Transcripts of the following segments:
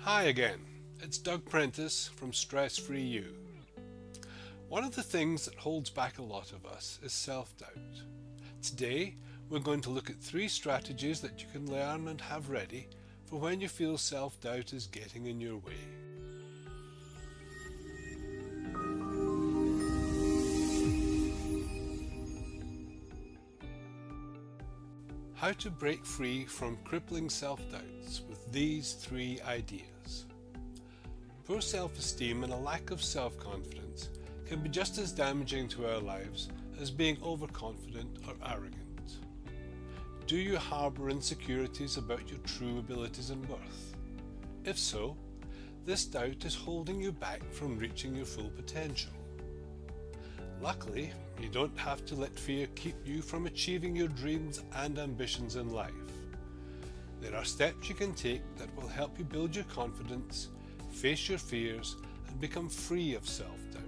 Hi again, it's Doug Prentice from Stress Free You. One of the things that holds back a lot of us is self doubt. Today, we're going to look at three strategies that you can learn and have ready for when you feel self doubt is getting in your way. How to break free from crippling self-doubts with these three ideas. Poor self-esteem and a lack of self-confidence can be just as damaging to our lives as being overconfident or arrogant. Do you harbour insecurities about your true abilities and worth? If so, this doubt is holding you back from reaching your full potential. Luckily, you don't have to let fear keep you from achieving your dreams and ambitions in life. There are steps you can take that will help you build your confidence, face your fears, and become free of self-doubt.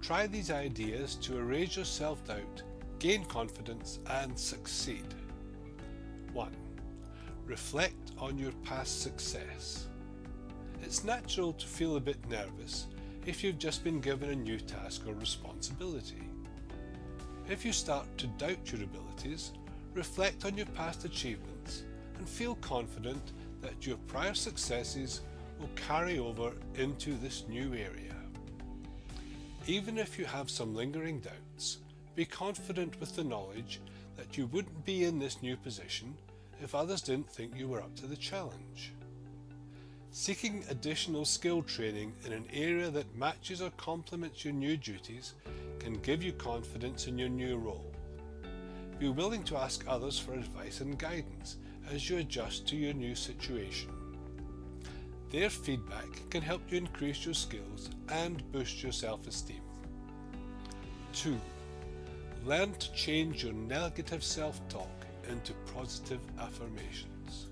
Try these ideas to erase your self-doubt, gain confidence, and succeed. 1. Reflect on your past success. It's natural to feel a bit nervous if you've just been given a new task or responsibility. If you start to doubt your abilities, reflect on your past achievements and feel confident that your prior successes will carry over into this new area. Even if you have some lingering doubts, be confident with the knowledge that you wouldn't be in this new position if others didn't think you were up to the challenge. Seeking additional skill training in an area that matches or complements your new duties can give you confidence in your new role. Be willing to ask others for advice and guidance as you adjust to your new situation. Their feedback can help you increase your skills and boost your self-esteem. 2. Learn to change your negative self-talk into positive affirmations.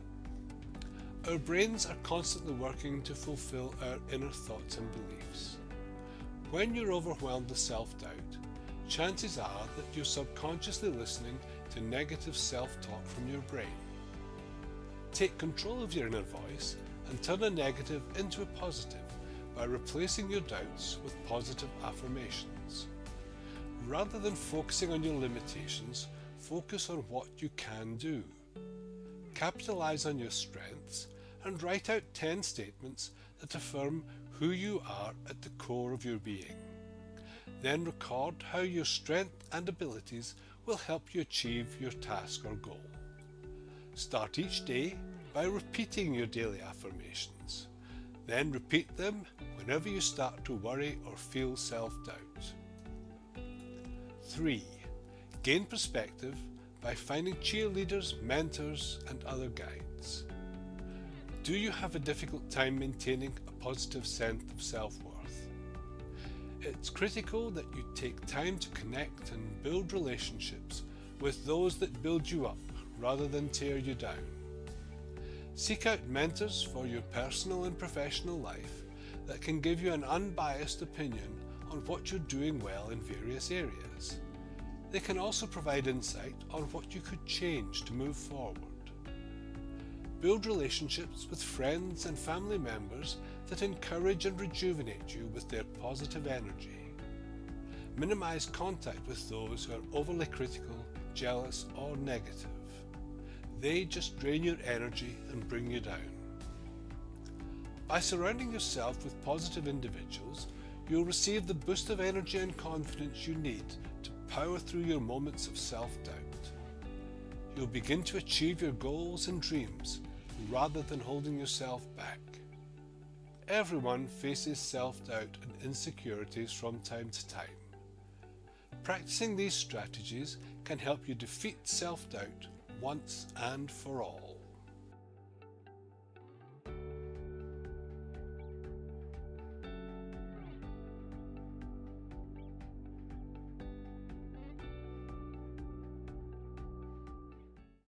Our brains are constantly working to fulfill our inner thoughts and beliefs. When you're overwhelmed with self-doubt, chances are that you're subconsciously listening to negative self-talk from your brain. Take control of your inner voice and turn a negative into a positive by replacing your doubts with positive affirmations. Rather than focusing on your limitations, focus on what you can do. Capitalize on your strengths and write out 10 statements that affirm who you are at the core of your being. Then record how your strength and abilities will help you achieve your task or goal. Start each day by repeating your daily affirmations. Then repeat them whenever you start to worry or feel self-doubt. 3. Gain perspective by finding cheerleaders, mentors and other guides. Do you have a difficult time maintaining a positive sense of self-worth? It's critical that you take time to connect and build relationships with those that build you up rather than tear you down. Seek out mentors for your personal and professional life that can give you an unbiased opinion on what you're doing well in various areas. They can also provide insight on what you could change to move forward. Build relationships with friends and family members that encourage and rejuvenate you with their positive energy. Minimize contact with those who are overly critical, jealous or negative. They just drain your energy and bring you down. By surrounding yourself with positive individuals, you'll receive the boost of energy and confidence you need to power through your moments of self-doubt. You'll begin to achieve your goals and dreams rather than holding yourself back. Everyone faces self-doubt and insecurities from time to time. Practicing these strategies can help you defeat self-doubt once and for all.